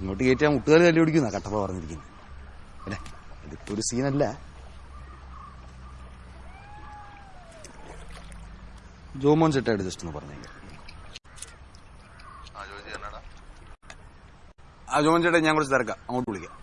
ഇങ്ങോട്ട് കയറ്റാൻ മുട്ടുകാൽ തല്ലി പിടിക്കുന്ന കട്ടപ്പ പറഞ്ഞിരിക്കുന്നത്. അല്ലേ? ഇതിപ്പോ ഒരു സീനല്ല. ജോമോൻ സെറ്റായിട്ട് ജസ്റ്റ് ഒന്ന് പറഞ്ഞേക്കാം. ആ ജോമോൻ ചേട്ടാ ഞാൻ കുറച്ച് തിരക്കാം. അങ്ങോട്ട് വിളിക്കാം.